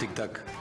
Tic-tac.